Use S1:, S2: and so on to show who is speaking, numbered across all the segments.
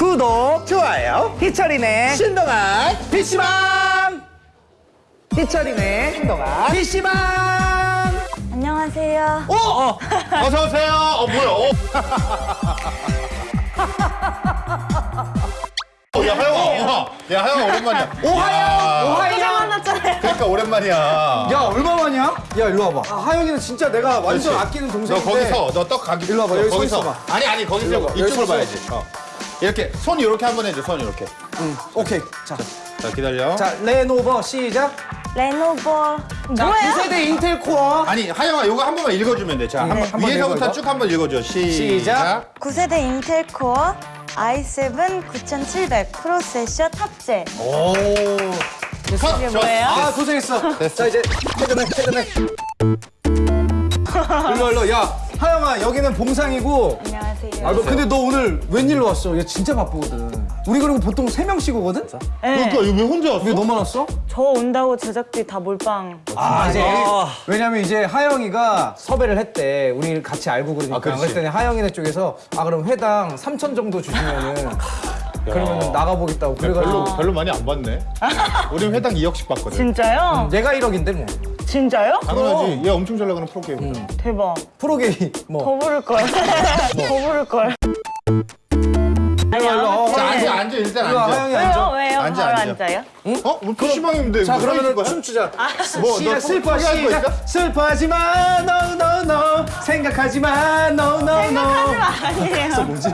S1: 구독
S2: 좋아요.
S1: 희철이네
S2: 신동아
S1: PC방 희철이네
S2: 신동아
S1: PC방
S3: 안녕하세요.
S2: 어? 어. 어서 오세요. 어 뭐야? 어. 어, 야 하영아, 어. 야 하영아 오랜만이야. 오하영,
S3: 오하영 만났잖아요.
S2: 그러니까 오랜만이야.
S1: 야 얼마 만이야? 야 일로 와봐 아, 하영이는 진짜 내가 완전
S2: 그렇지.
S1: 아끼는
S2: 너
S1: 동생인데
S2: 거기서 너 떡 가기.
S1: 일로 와봐, 여기 서
S2: 거기서.
S1: 있어봐.
S2: 아니 아니 거기서 이쪽으로
S1: 서
S2: 봐야지. 어. 이렇게 손 이렇게 한번 해줘. 손 이렇게.
S1: 응 오케이 자,
S2: 자 기다려.
S1: 자 레노버 시작
S3: 레노버
S1: 자
S3: 뭐예요?
S1: 9세대 인텔 코어
S2: 아니 하영아 이거 한 번만 읽어주면 돼. 자, 한 번,
S1: 한번
S2: 위에서부터
S1: 읽어,
S2: 쭉한번 읽어줘. 시작.
S1: 시작.
S3: 9세대 인텔 코어 i7 9700 프로세서 탑재.
S1: 오
S2: 컷.
S3: 이게
S2: 저-
S3: 뭐예요?
S1: 아 고생했어 자 이제 퇴근해 퇴근해 일로 일로 야 하영아 여기는 봉상이고
S3: 안녕하세요.
S1: 아 너 근데 너 오늘 웬일로 왔어? 얘 진짜 바쁘거든 우리 그리고 보통 세 명씩 오거든?
S3: 네,
S2: 그러니까 왜 혼자 왔어?
S1: 왜 너만 왔어?
S3: 저 온다고 제작비 다 몰빵.
S1: 아 이제 왜냐면 이제 하영이가 섭외를 했대 우리 같이 알고 그러니까
S2: 아.
S1: 그랬더니 하영이네 쪽에서 아 그럼 회당 3천 정도 주시면은 그러면 나가보겠다고
S2: 별로
S1: 그래가지고
S2: 별로 많이 안 받네. 우린 회당 2억씩 받거든.
S3: 진짜요?
S1: 얘가 1억인데 뭐
S3: 진짜요?
S2: 당연하지. 얘 엄청 잘 나가는 프로게임.
S3: 대박.
S1: 프로게이
S3: 뭐더 부를 걸. 더 부를 걸. 아니
S1: 일로 와.
S2: 자 앉아 앉아 일단
S1: 일로 와,
S2: 앉아.
S1: 하영이
S3: 왜요?
S1: 앉아
S3: 왜요?
S2: 앉아,
S3: 바로
S2: 앉아.
S3: 앉아요?
S2: 어? 뭐 PC방인데 자뭐 거야?
S1: 춤추자
S2: 뭐,
S1: 시작
S2: 너
S1: 슬퍼
S2: 포기할 거
S1: 시작
S2: 있 어?
S1: 슬퍼하지 마 no no no 생각하지 마 no no no
S3: 아니에요.
S1: 뭐지?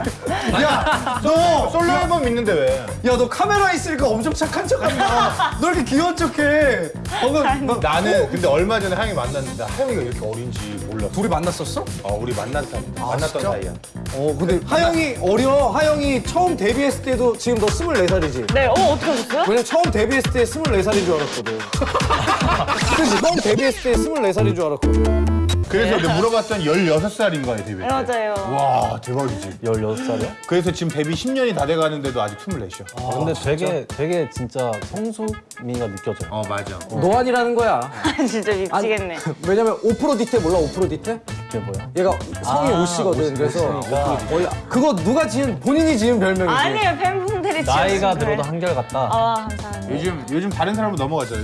S1: 야, 너,
S2: 솔로 앨범 있는데 왜?
S1: 야, 너 카메라 있으니까 엄청 착한 척한다. 너 이렇게 귀여운 척해. 방금 막
S2: 나는 근데 얼마 전에 하영이 만났는데 하영이가 이렇게 어린지 몰랐어.
S1: 둘이 만났었어?
S2: 어, 우리 만난 사이 만났던
S1: 진짜?
S2: 사이야.
S1: 어, 근데 하영이 어려. 하영이 처음 데뷔했을 때도 지금 너 24살이지?
S3: 네, 어 어떻게 하셨어요?
S1: 왜냐면 처음 데뷔했을 때 24살인 줄 알았거든. 그치? 처음 데뷔했을 때 24살인 줄 알았거든.
S2: 그래서 내가 물어봤더니 16살인 거야, 데뷔 때.
S3: 네, 맞아요.
S2: 와, 대박이지.
S4: 16살이요?
S2: 그래서 지금 데뷔 10년이 다 돼가는데도 아직 24이야.
S4: 아, 근데 되게 되게 진짜 성숙미가 느껴져요.
S2: 어, 맞아.
S1: 노안이라는 거야.
S3: 진짜 미치겠네.
S1: 왜냐면 5% 디테 몰라? 5% 디테?
S4: 그게 뭐야?
S1: 얘가 성이
S4: 아,
S1: 오씨거든. 그래서
S4: 오씨니까.
S1: 원래 그거 누가 지은 본인이 지은 별명이지.
S3: 아니에요, 팬분 들이
S4: 나이가 들어도. 한결같다.
S3: 아, 감사합니다.
S2: 요즘 요즘 다른 사람으로 넘어가잖아.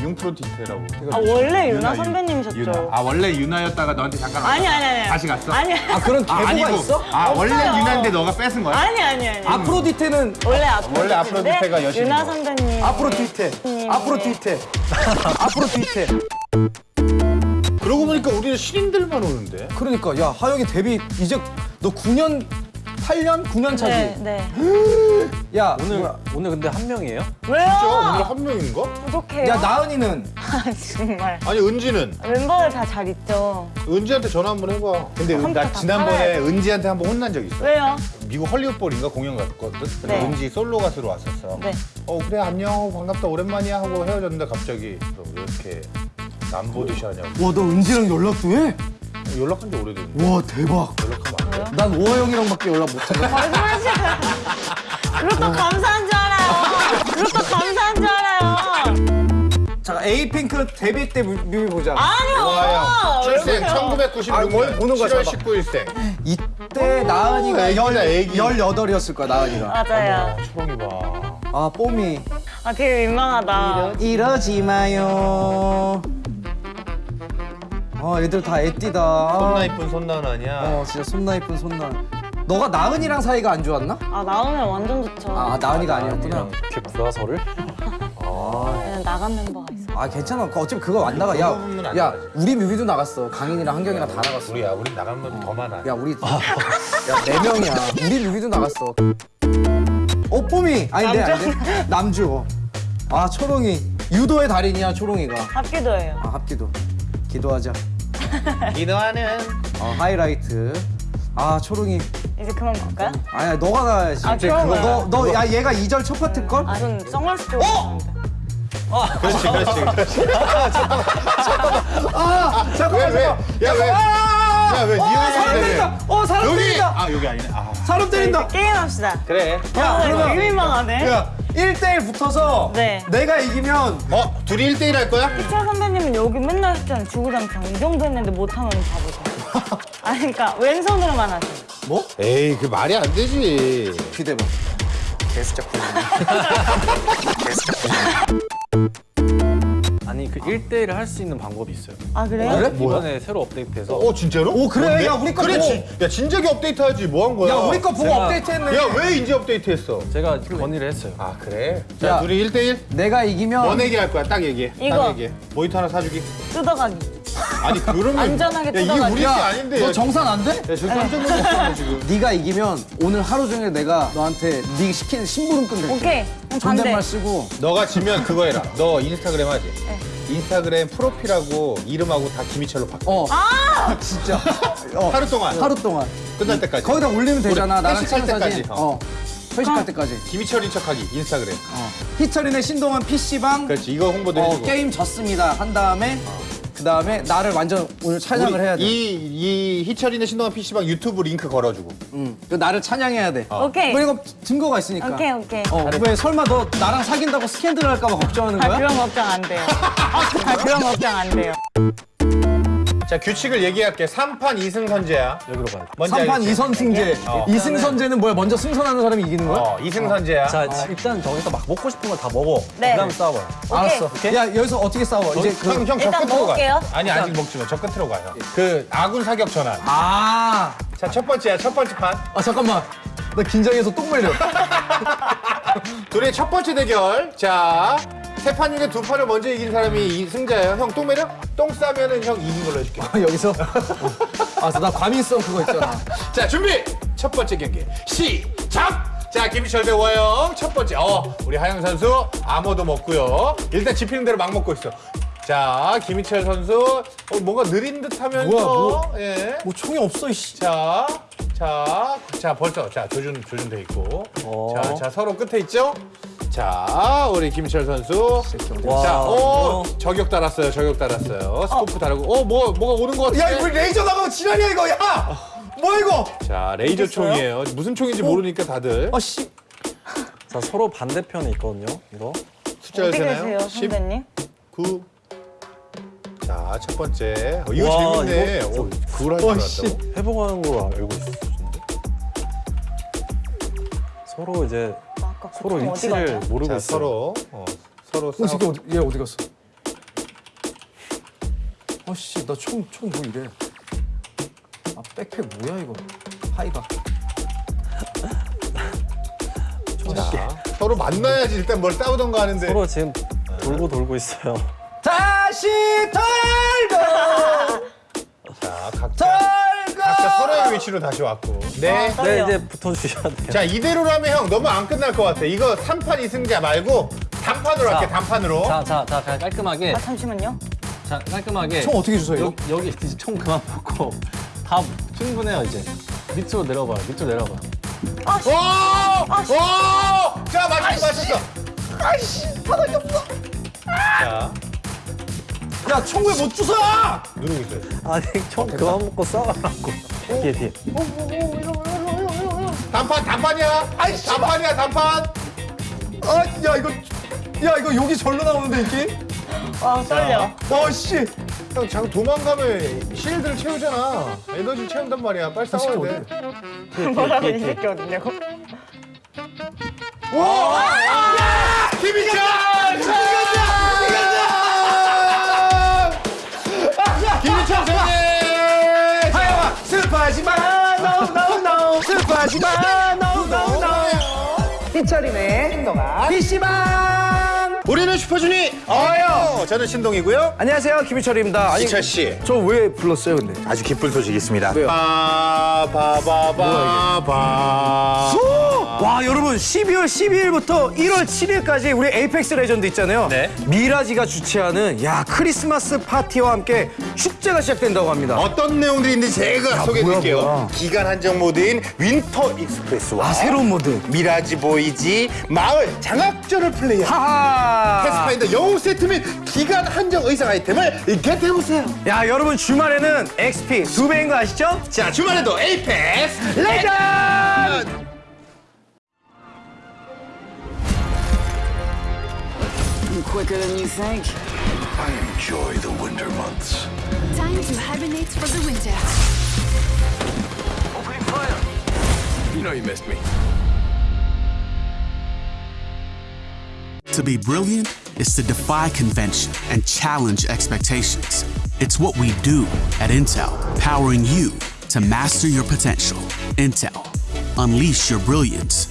S2: 융프로티테라고.
S3: 아, 원래 유나
S2: 유-
S3: 선배님이셨죠?
S2: 유나. 아, 원래 유나였다가 너한테 잠깐
S3: 아니, 아니, 아니.
S2: 다시 갔어?
S3: 아니,
S1: 아, 그런
S2: 아,
S1: 계보가
S2: 아니고.
S1: 있어?
S2: 아, 원래
S3: 없어요.
S2: 유나인데 너가 뺏은 거야?
S3: 아니, 아니, 아니.
S1: 아프로디테는
S3: 원래 앞으로
S2: 원래 아프로디테가 여신인
S3: 유나
S2: 거.
S3: 선배님.
S1: 앞으로 뒤태.
S3: 네.
S1: 앞으로 뒤태. 앞으로 뒤태.
S2: 그러고 보니까 우리는 신인들만 오는데.
S1: 그러니까 야 하영이 데뷔 이제 너 9년 8년 9년 차지.
S3: 네, 네.
S1: 야
S4: 오늘
S1: 뭐야.
S4: 오늘 근데 한 명이에요?
S3: 왜요?
S2: 저 오늘 한 명인가?
S3: 부족해요.
S1: 야 나은이는
S3: 아, 정말.
S2: 아니 은지는
S3: 멤버들 다 잘 있죠.
S2: 은지한테 전화 한번 해봐. 근데 은-
S3: 나다
S2: 지난번에. 은지한테 한번 혼난 적 있어.
S3: 왜요?
S2: 미국 헐리우드볼인가 공연 갔거든.
S3: 네.
S2: 은지 솔로 가수로 왔었어.
S3: 네.
S2: 어 그래 안녕 반갑다 오랜만이야 하고 헤어졌는데 갑자기 너왜 이렇게 남보듯이 하냐고
S1: 와너 은지랑 연락도 해?
S2: 연락한 지 오래됐는데
S1: 와 대박.
S2: 연락하면 안 돼?
S1: 난 오하 형이랑밖에 연락 못 해.
S3: 거짓말이지. 그것도 감사한 줄 알아요. 그것도 감사한 줄 알아요.
S1: 자 에이핑크 데뷔 때 뮤- 뮤비 보자.
S3: 아니요.
S2: 출생
S3: 그래요?
S2: 1996년
S1: 아, 뭘 보는 거야,
S2: 7월
S1: 잡아.
S2: 19일생
S1: 이때 나은이가 열
S2: 애기.
S1: 18이었을 거야 나은이가.
S3: 맞아요.
S2: 초롱이 봐
S1: 아 뽀미.
S3: 아, 되게 민망하다.
S1: 이러지 마요. 어 애들 다 애띠다.
S2: 손나 이쁜 손나은 아니야
S1: 어 진짜 손나 이쁜 손나. 너가 나은이랑 사이가 안 좋았나?
S3: 아, 나오면 완전 좋죠.
S1: 아 나은이가 아니었구나.
S4: 이렇게 불화설을?
S3: 그냥 나간 멤버가 있어.
S1: 아 괜찮아. 그 어차피 그거 안 나가. 야, 야
S2: 나가지.
S1: 우리 뮤비도 나갔어. 강인이랑 한경이랑 다 나갔어.
S2: 우리야 우리 나가면 더 많아
S1: 야 우리 야네 명이야. 우리 뮤비도 나갔어. 어 뽀미 아닌데? 아닌데 남주. 아 초롱이 유도의 달인이야 초롱이가.
S3: 합기도예요.
S1: 아 합기도. 기도하자.
S2: 기도하는
S1: 어 하이라이트. 아 초롱이.
S3: 이제 그만 볼까요?
S1: 아니야 너가 가야지.
S3: 아, 그런가요?
S1: 너 너 야 얘가 2절 첫 파트 걸?
S3: 아, 전 선글라스 끼고 있었는데.
S2: 그렇지 그렇지 그렇지
S1: 아 잠깐만 잠깐만.
S2: 야왜 야 왜
S1: 어
S2: 니은이
S1: 사람 때린다. 어 사람
S2: 여기
S1: 때린다.
S2: 아 여기 아니네 아
S1: 사람 때린다.
S3: 게임합시다.
S2: 그래
S1: 야
S3: 아,
S1: 그러면
S3: 되게 민망하네.
S1: 야 1대1 붙어서
S3: 네.
S1: 내가 이기면
S2: 어 둘이 1대1 할 거야?
S3: 희철 선배님은 여기 맨날 했잖아요. 주구장창. 이 정도 했는데 못하면 바보죠. 아니, 그러니까 왼손으로만 하세요.
S1: 뭐?
S2: 에이 그 말이 안 되지
S1: 기대봐.
S4: 아니 그 1대1을 할 수 있는 방법이 있어요.
S3: 아 그래요?
S4: 이번에 새로 업데이트돼서
S2: 어 진짜로?
S5: 오, 그래?
S2: 뭔데?
S5: 야, 우리 거
S2: 그래
S5: 보고.
S2: 진, 야 진작에 업데이트하지 뭐 한 거야?
S5: 야 우리 거 보고
S4: 제가-
S5: 업데이트했네.
S2: 야 왜 이제 업데이트했어?
S4: 제가 건의를 했어요.
S2: 아 그래? 자
S1: 야.
S2: 둘이 1대1
S1: 내가 이기면
S2: 뭐 내기 할 거야 딱 얘기해 딱
S3: 이거.
S2: 얘기해 모니터 하나 사주기
S3: 뜯어가기.
S2: 아니 그러면
S3: 안전하게
S2: 야, 이게
S3: 뜯어가지.
S2: 우리 게
S1: 야,
S2: 아닌데
S1: 너 정산 안 돼?
S2: 야 지금 깜짝 놀랐어 지금
S1: 네가 이기면 오늘 하루 종일 내가 너한테 네 시키는 심부름 끝낼게.
S3: 오케이.
S1: 존댓말 쓰고
S2: 너가 지면 그거 해라 너 인스타그램 하지?
S3: 네.
S2: 인스타그램 프로필하고 이름하고 다 김희철로 바꿔
S1: 어. 아! 진짜. 어.
S2: 하루 동안
S1: 하루 동안.
S2: 끝날 때까지
S1: 거기다 올리면 되잖아. 나랑 찍은.
S2: 때까지, 어.
S1: 어. 회식할 때까지.
S2: 김희철인 척하기 인스타그램
S1: 어. 희철이네 신동환 PC방
S2: 그렇지 이거 홍보도
S1: 어,
S2: 해주고
S1: 게임 졌습니다. 한 다음에 그 다음에 나를 완전 오늘 찬양을 해야 돼.
S2: 이, 이 희철이네 신동환 PC방 유튜브 링크 걸어주고
S1: 응. 그 나를 찬양해야 돼.
S3: 오케이.
S1: 뭐 이거 증거가 있으니까.
S3: 오케이 오케이.
S1: 어, 왜 설마 너 나랑 사귄다고 스캔들 할까 봐 걱정하는
S3: 아
S1: 거야?
S3: 그런 걱정 안 돼요. 아 그런 걱정 안 돼요.
S2: 자 규칙을 얘기할게 3판 2승 선제야
S4: 여기로 가야 돼.
S2: 뭔지
S1: 3판
S2: 알겠지?
S1: 2선 승제.
S2: 어.
S1: 이 2승 선제는 뭐야? 먼저 승선하는 사람이 이기는 거야?
S2: 어 2승 선제야
S4: 자 일단 저기서 막 먹고 싶은 걸다 먹어.
S3: 네.
S4: 그다음 싸워요.
S1: 알았어.
S4: 오케이.
S1: 야, 여기서 어떻게 싸워? 이제 그
S2: 형, 형, 저 끝으로
S3: 먹을게요.
S2: 가. 아니, 아직 먹지 마. 저 끝으로 가요. 그, 아군 사격 전환.
S1: 아.
S2: 자, 첫 번째야, 첫 번째 판.
S1: 아, 잠깐만. 나 긴장해서 똥 말려.
S2: 둘의 첫 번째 대결. 자, 세 판 중에 두 판을 먼저 이긴 사람이 이 승자예요. 형, 똥 매려? 똥 싸면은 형 이긴 걸로 해줄게.
S1: 아, 여기서? 아, 나 과민성 그거 있잖아.
S2: 자, 준비! 첫 번째 경기. 시작! 자, 김희철 대 워영. 첫 번째. 어, 우리 하영 선수 아무도 먹고요. 일단 집히는 대로 막 먹고 있어. 자, 김희철 선수. 어, 뭔가 느린 듯 하면서.
S1: 뭐야, 뭐.
S2: 예.
S1: 뭐 총이 없어, 이씨.
S2: 자, 자, 자, 벌써 자 조준 조준돼 있고,
S4: 어.
S2: 자, 자 서로 끝에 있죠. 자, 우리 김철 선수.
S4: 와,
S2: 자, 오,
S4: 어.
S2: 저격 달았어요, 저격 달았어요. scope 달고, 어, 뭐, 뭐가 오는 것 같아.
S1: 야, 이거 레이저 나가면 지랄이야, 이거. 야! 뭐야, 이거?
S2: 자, 레이저 총이에요. 무슨 총인지 모르니까 다들
S1: 아, 씨.
S4: 자 서로 반대편에 있거든요. 이거.
S2: 숫자를
S3: 어디
S2: 세나요?
S3: 계세요 선배님?
S2: 9. 자, 첫 번째. 어, 이거
S4: 와,
S2: 재밌네.
S4: 이거-
S2: 오, 그걸 할줄
S1: 와, 씨.
S2: 알았다고.
S4: 회복하는 거 알고 있었는데. 서로 이제
S3: 아까 그
S4: 서로 위치를? 모르고
S2: 자. 서로, 어, 서로
S1: 어,
S2: 싸워.
S1: 어디, 얘 어디 갔어? 아, 씨, 나 총, 총뭐 이래. 아, 백팩 뭐야, 이거. 하이가.
S2: 자, 서로 만나야지 일단 뭘 싸우던가 하는데.
S4: 서로 지금 돌고 돌고 있어요.
S1: 다시 털고,
S2: 자, 각자. 서로의 위치로 다시 왔고. 네.
S3: 아,
S4: 네. 이제 붙어 주셔야 돼요.
S2: 자, 이대로라면 형 너무 안 끝날 것 같아. 이거 3판 2승자 말고 단판으로
S4: 자,
S2: 할게, 단판으로.
S4: 자, 자, 자, 깔끔하게.
S3: 아 잠시만요.
S4: 자, 깔끔하게.
S1: 총 어떻게 주세요?
S4: 여기, 여기 이제 총 그만 먹고 다 충분해요 이제. 밑으로 내려봐요. 밑으로 내려봐요.
S2: 오! 오! 자, 맞췄어, 맞췄어. 아이씨, 바닥이 없어. 자,
S1: 야, 총 왜 못 주워?
S2: 누르고 있어요.
S4: 아니 총 그만 먹고 싸우라고. 뒤에 뒤에.
S2: 단판, 단판이야. 아이씨, 단판이야, 단판.
S1: 아, 야, 이거. 야, 이거 여기 절로 나오는데, 이게?
S3: 와 떨려.
S1: 어, 씨.
S2: 형, 자꾸 도망가면 실드를 채우잖아. 에너지 채운단 말이야. 빨리 싸워야 돼.
S3: 뭐라고 이 새끼 어디냐고?
S2: 김
S1: no, no. 희철이네, 신동환 PC방.
S2: 우리는 슈퍼주니어예요. 저는 신동이고요.
S1: 안녕하세요, 김희철입니다. 아니,
S2: 희철 씨.
S1: 저 왜 불렀어요, 근데?
S2: 아주 기쁜 소식이 있습니다.
S1: 왜요?
S2: 바바바바바.
S1: 와 여러분 12월 12일부터 1월 7일까지 우리 에이펙스 레전드 있잖아요.
S2: 네.
S1: 미라지가 주최하는 야 크리스마스 파티와 함께 축제가 시작된다고 합니다.
S2: 어떤 내용들이 있는지 제가 소개해드릴게요.
S1: 뭐야, 뭐야.
S2: 기간 한정 모드인 Winter Express와
S1: 아 새로운 모드.
S2: Mirage Voyage 마을 장악전을 플레이한
S1: 하하.
S2: 패스파인더 영웅 세트 및 기간 한정 의상 아이템을 겟해보세요.
S1: 야 여러분 주말에는 XP 두 배인 거 아시죠?
S2: 자 주말에도 에이펙스
S1: 레전드.
S6: quicker than you think.
S7: I enjoy the winter months.
S8: Time to hibernate for the winter.
S7: Opening fire! You know you missed me.
S9: To be brilliant is to defy convention and challenge expectations. It's what we do at Intel, powering you to master your potential. Intel, unleash your brilliance